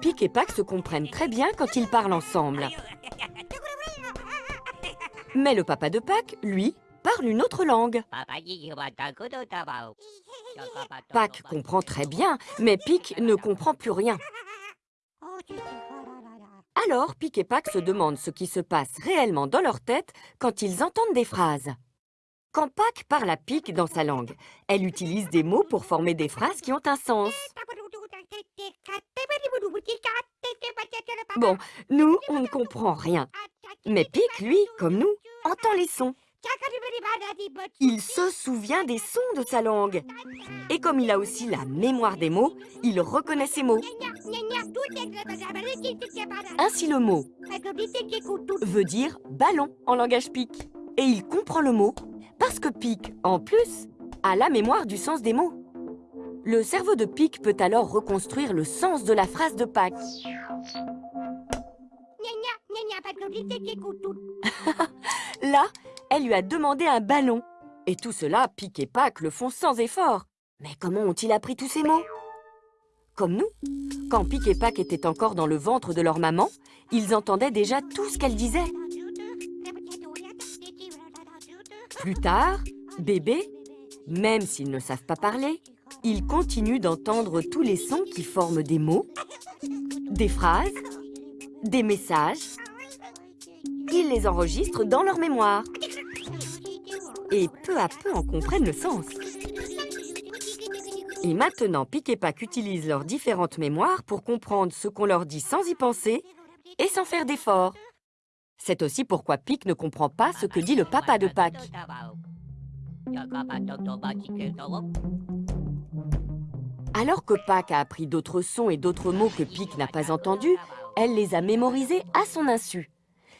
Pic et Pac se comprennent très bien quand ils parlent ensemble. Mais le papa de Pac, lui, parle une autre langue. Pac comprend très bien, mais Pic ne comprend plus rien. Alors, Pic et Pac se demandent ce qui se passe réellement dans leur tête quand ils entendent des phrases. Quand Pac parle à Pic dans sa langue, elle utilise des mots pour former des phrases qui ont un sens. Bon, nous, on ne comprend rien. Mais Pic, lui, comme nous, entend les sons. Il se souvient des sons de sa langue. Et comme il a aussi la mémoire des mots, il reconnaît ces mots. Ainsi le mot veut dire ballon en langage pic. Et il comprend le mot parce que pic, en plus, a la mémoire du sens des mots. Le cerveau de Pic peut alors reconstruire le sens de la phrase de Pac. Là, elle lui a demandé un ballon. Et tout cela, Pic et Pac le font sans effort. Mais comment ont-ils appris tous ces mots? Comme nous, quand Pic et Pac étaient encore dans le ventre de leur maman, ils entendaient déjà tout ce qu'elle disait. Plus tard, bébé, même s'ils ne savent pas parler, ils continuent d'entendre tous les sons qui forment des mots, des phrases, des messages. Ils les enregistrent dans leur mémoire et peu à peu en comprennent le sens. Et maintenant, Pic et Pac utilisent leurs différentes mémoires pour comprendre ce qu'on leur dit sans y penser et sans faire d'efforts. C'est aussi pourquoi Pic ne comprend pas ce que dit le papa de Pac. Alors que Pac a appris d'autres sons et d'autres mots que Pic n'a pas entendus, elle les a mémorisés à son insu.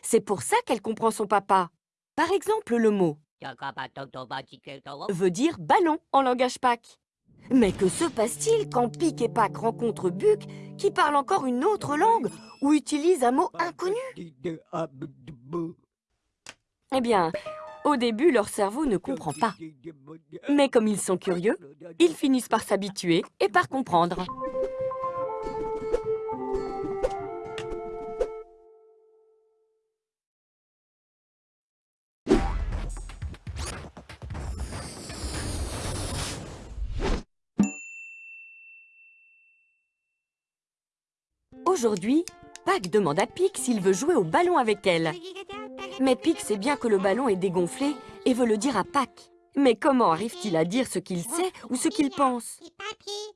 C'est pour ça qu'elle comprend son papa. Par exemple, le mot veut dire ballon en langage Pac. Mais que se passe-t-il quand Pic et Pac rencontrent Buck qui parle encore une autre langue ou utilise un mot inconnu? Eh bien, au début, leur cerveau ne comprend pas. Mais comme ils sont curieux, ils finissent par s'habituer et par comprendre. Aujourd'hui, Pac demande à Pic s'il veut jouer au ballon avec elle. Mais Pic sait bien que le ballon est dégonflé et veut le dire à Pac. Mais comment arrive-t-il à dire ce qu'il sait ou ce qu'il pense?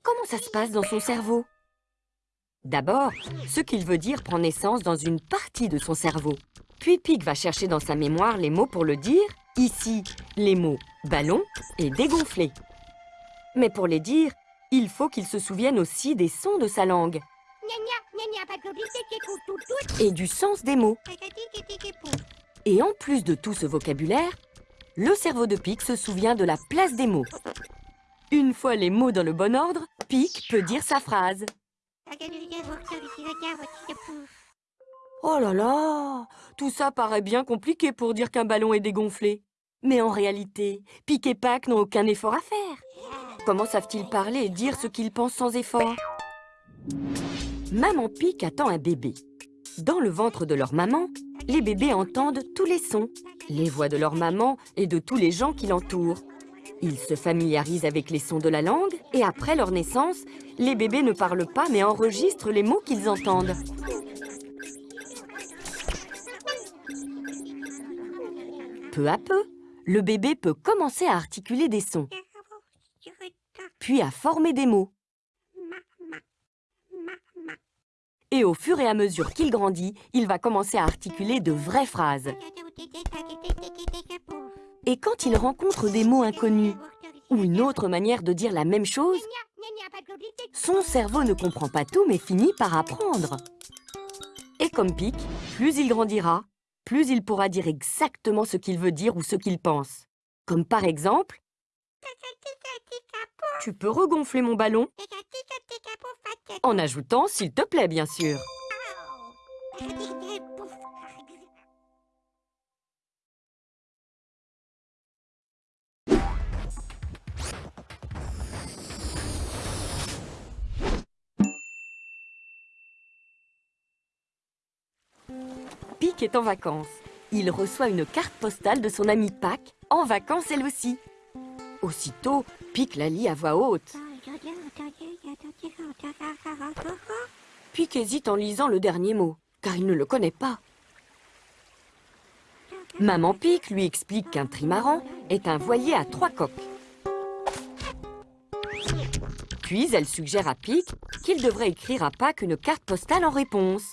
Comment ça se passe dans son cerveau? D'abord, ce qu'il veut dire prend naissance dans une partie de son cerveau. Puis Pic va chercher dans sa mémoire les mots pour le dire. Ici, les mots ballon et dégonflé. Mais pour les dire, il faut qu'il se souvienne aussi des sons de sa langue et du sens des mots. Et en plus de tout ce vocabulaire, le cerveau de Pic se souvient de la place des mots. Une fois les mots dans le bon ordre, Pic peut dire sa phrase. Oh là là Tout ça paraît bien compliqué pour dire qu'un ballon est dégonflé. Mais en réalité, Pic et Pac n'ont aucun effort à faire. Comment savent-ils parler et dire ce qu'ils pensent sans effort? Maman Pic attend un bébé. Dans le ventre de leur maman, les bébés entendent tous les sons, les voix de leur maman et de tous les gens qui l'entourent. Ils se familiarisent avec les sons de la langue et après leur naissance, les bébés ne parlent pas mais enregistrent les mots qu'ils entendent. Peu à peu, le bébé peut commencer à articuler des sons, puis à former des mots. Et au fur et à mesure qu'il grandit, il va commencer à articuler de vraies phrases. Et quand il rencontre des mots inconnus, ou une autre manière de dire la même chose, son cerveau ne comprend pas tout mais finit par apprendre. Et comme Pic, plus il grandira, plus il pourra dire exactement ce qu'il veut dire ou ce qu'il pense. Comme par exemple, tu peux regonfler mon ballon en ajoutant « s'il te plaît » bien sûr. Pic est en vacances. Il reçoit une carte postale de son ami Pac en vacances elle aussi. Aussitôt, Pic la lit à voix haute. Pic hésite en lisant le dernier mot, car il ne le connaît pas. Maman Pic lui explique qu'un trimaran est un voilier à trois coques. Puis elle suggère à Pic qu'il devrait écrire à Pâques une carte postale en réponse.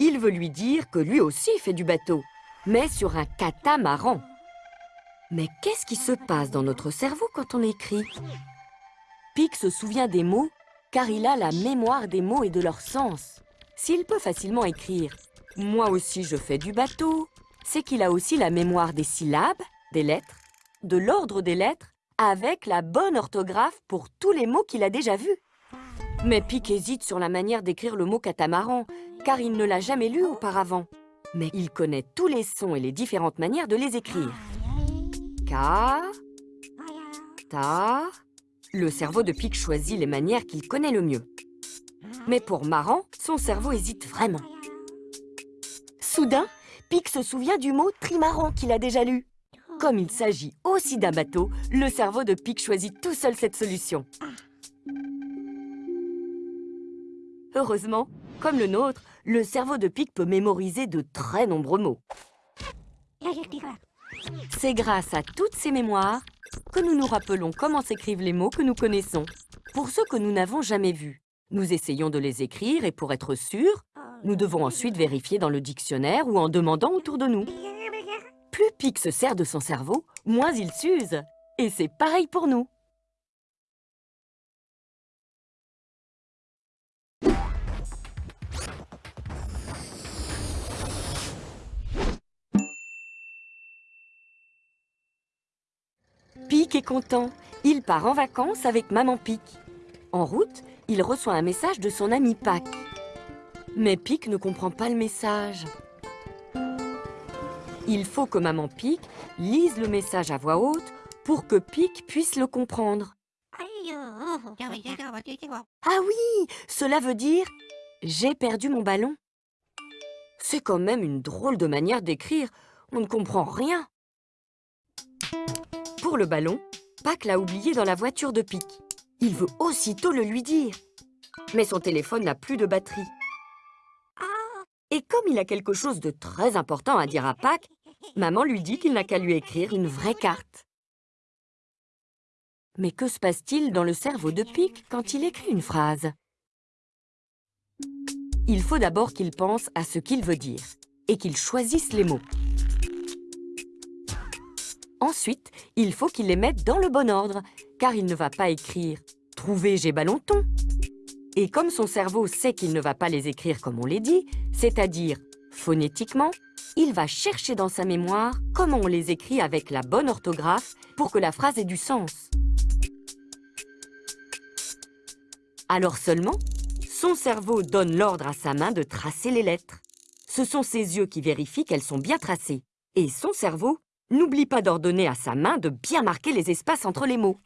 Il veut lui dire que lui aussi fait du bateau, mais sur un catamaran. Mais qu'est-ce qui se passe dans notre cerveau quand on écrit? Pic se souvient des mots car il a la mémoire des mots et de leur sens. S'il peut facilement écrire « Moi aussi je fais du bateau », c'est qu'il a aussi la mémoire des syllabes, des lettres, de l'ordre des lettres avec la bonne orthographe pour tous les mots qu'il a déjà vus. Mais Pic hésite sur la manière d'écrire le mot catamaran, car il ne l'a jamais lu auparavant. Mais il connaît tous les sons et les différentes manières de les écrire. Ta... Le cerveau de Pic choisit les manières qu'il connaît le mieux. Mais pour Marrant, son cerveau hésite vraiment. Soudain, Pic se souvient du mot trimaran qu'il a déjà lu. Comme il s'agit aussi d'un bateau, le cerveau de Pic choisit tout seul cette solution. Heureusement, comme le nôtre, le cerveau de Pic peut mémoriser de très nombreux mots. C'est grâce à toutes ces mémoires que nous nous rappelons comment s'écrivent les mots que nous connaissons. Pour ceux que nous n'avons jamais vus, nous essayons de les écrire et pour être sûrs, nous devons ensuite vérifier dans le dictionnaire ou en demandant autour de nous. Plus Pic se sert de son cerveau, moins il s'use. Et c'est pareil pour nous. Pic est content. Il part en vacances avec Maman Pic. En route, il reçoit un message de son ami Pac. Mais Pic ne comprend pas le message. Il faut que Maman Pic lise le message à voix haute pour que Pic puisse le comprendre. Ah oui, cela veut dire « J'ai perdu mon ballon ». C'est quand même une drôle de manière d'écrire. On ne comprend rien. Le ballon, Pac l'a oublié dans la voiture de Pic. Il veut aussitôt le lui dire. Mais son téléphone n'a plus de batterie. Et comme il a quelque chose de très important à dire à Pac, maman lui dit qu'il n'a qu'à lui écrire une vraie carte. Mais que se passe-t-il dans le cerveau de Pic quand il écrit une phrase? Il faut d'abord qu'il pense à ce qu'il veut dire et qu'il choisisse les mots. Ensuite, il faut qu'il les mette dans le bon ordre, car il ne va pas écrire « Trouver j'ai ballonton ». Et comme son cerveau sait qu'il ne va pas les écrire comme on les dit, c'est-à-dire phonétiquement, il va chercher dans sa mémoire comment on les écrit avec la bonne orthographe pour que la phrase ait du sens. Alors seulement, son cerveau donne l'ordre à sa main de tracer les lettres. Ce sont ses yeux qui vérifient qu'elles sont bien tracées. Et son cerveau n'oublie pas d'ordonner à sa main de bien marquer les espaces entre les mots.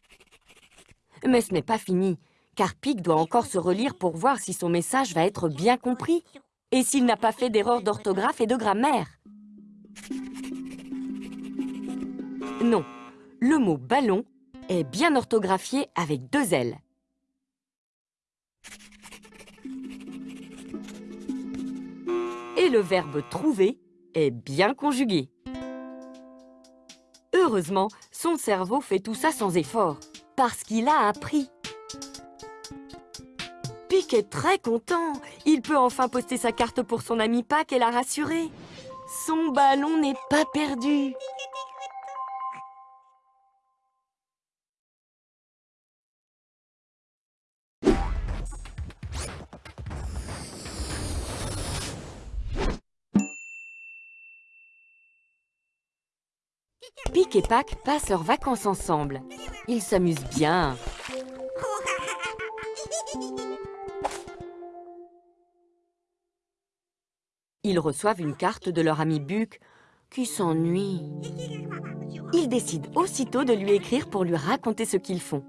Mais ce n'est pas fini, car Pic doit encore se relire pour voir si son message va être bien compris et s'il n'a pas fait d'erreur d'orthographe et de grammaire. Non, le mot « ballon » est bien orthographié avec deux L. Et le verbe « trouver » est bien conjugué. Heureusement, son cerveau fait tout ça sans effort, parce qu'il a appris. Pic est très content. Il peut enfin poster sa carte pour son ami Pac et la rassurer. Son ballon n'est pas perdu. Pic et Pac passent leurs vacances ensemble. Ils s'amusent bien. Ils reçoivent une carte de leur ami Buc, qui s'ennuie. Ils décident aussitôt de lui écrire pour lui raconter ce qu'ils font.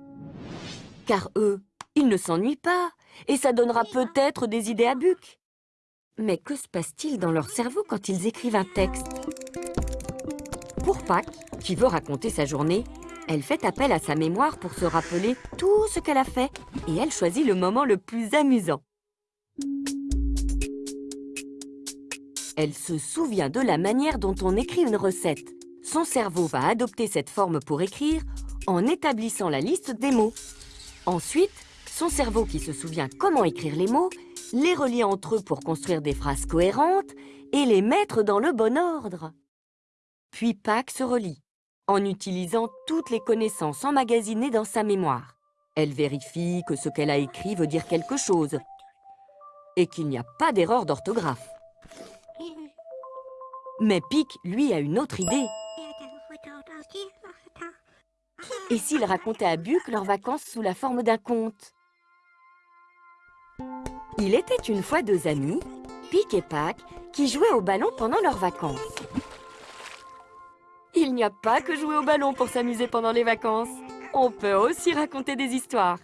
Car eux, ils ne s'ennuient pas, et ça donnera peut-être des idées à Buc. Mais que se passe-t-il dans leur cerveau quand ils écrivent un texte? Pour Pâques, qui veut raconter sa journée, elle fait appel à sa mémoire pour se rappeler tout ce qu'elle a fait et elle choisit le moment le plus amusant. Elle se souvient de la manière dont on écrit une recette. Son cerveau va adopter cette forme pour écrire en établissant la liste des mots. Ensuite, son cerveau qui se souvient comment écrire les mots, les relie entre eux pour construire des phrases cohérentes et les mettre dans le bon ordre. Puis Pâques se relie, en utilisant toutes les connaissances emmagasinées dans sa mémoire. Elle vérifie que ce qu'elle a écrit veut dire quelque chose et qu'il n'y a pas d'erreur d'orthographe. Mais Pic, lui, a une autre idée. Et s'il racontait à Buck leurs vacances sous la forme d'un conte? Il était une fois deux amis, Pic et Pac, qui jouaient au ballon pendant leurs vacances. Il n'y a pas que jouer au ballon pour s'amuser pendant les vacances. On peut aussi raconter des histoires.